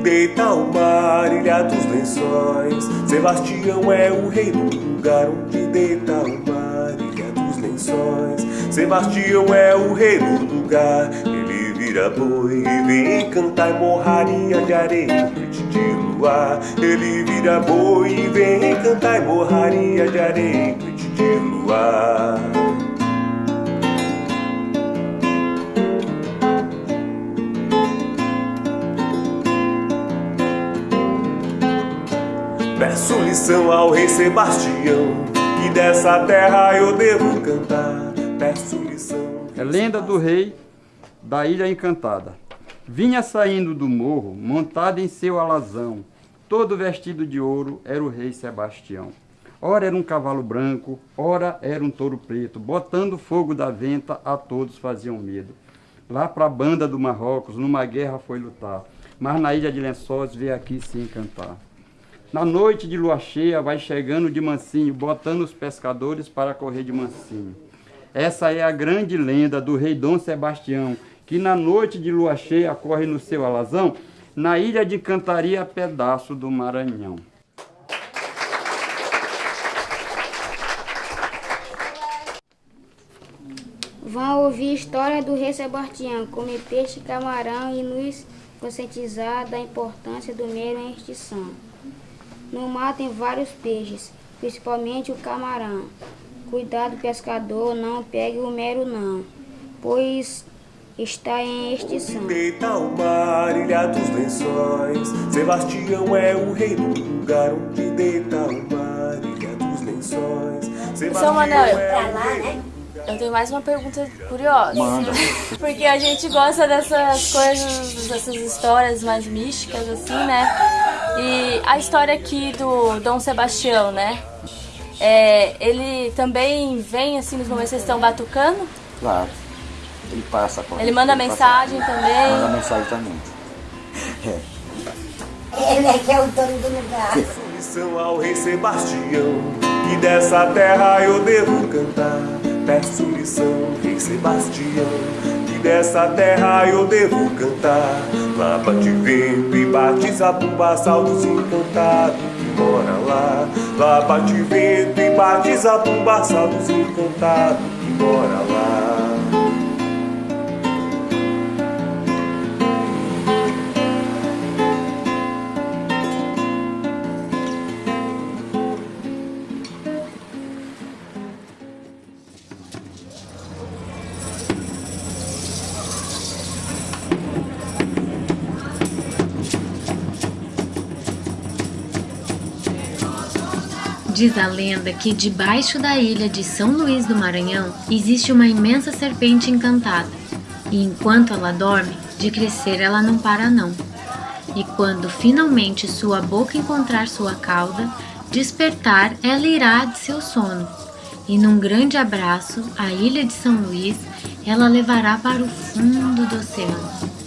deita ao mar, ilha dos lençóis. Sebastião é o rei do lugar onde deita ao mar, ilha dos lençóis. Sebastião é o rei do lugar, ele vira boi e vem cantar morraria de areia, noite de luar. Ele vira boi e vem cantar morraria de areia, noite de luar. Ao rei Sebastião, que dessa terra eu devo cantar. Peço lição. É lenda do rei da Ilha Encantada. Vinha saindo do morro, montado em seu alazão, todo vestido de ouro, era o rei Sebastião. Ora era um cavalo branco, ora era um touro preto, botando fogo da venta, a todos faziam medo. Lá para a banda do Marrocos, numa guerra foi lutar, mas na ilha de Lençóis veio aqui se encantar. Na noite de lua cheia vai chegando de mansinho, botando os pescadores para correr de mansinho. Essa é a grande lenda do rei Dom Sebastião, que na noite de lua cheia corre no seu alazão, na ilha de Cantaria, pedaço do Maranhão. Vão ouvir história do rei Sebastião, comer peixe, camarão e nos conscientizar da importância do meio em extinção. No mar tem vários peixes, principalmente o camarão. Cuidado, pescador, não pegue o mero não, pois está em extinção. Deita ao mar, ilha dos lençóis. Sebastião é o rei do lugar onde deita ao mar, ilha dos lençóis. Seu Manuel, é pra o lá, né? Eu tenho mais uma pergunta curiosa. Porque a gente gosta dessas coisas, dessas histórias mais místicas, assim, né? E a história aqui do Dom Sebastião, né? É, ele também vem assim nos momentos que vocês estão batucando? Claro. Ele passa. a Ele manda passa- mensagem também? Manda mensagem também. É. Ele é que é o dono do lugar. Lição ao rei Sebastião, que dessa terra eu devo cantar. Peço lição, rei Sebastião, que dessa terra eu devo cantar. Lá bate vento e zabumba, saldos encantados que mora lá. Lá bate vento e bate zabumba, saldos encantados que mora lá. Diz a lenda que debaixo da ilha de São Luís do Maranhão existe uma imensa serpente encantada. E enquanto ela dorme, de crescer ela não para não. E quando finalmente sua boca encontrar sua cauda, despertar ela irá de seu sono. E num grande abraço, a ilha de São Luís, ela levará para o fundo do oceano.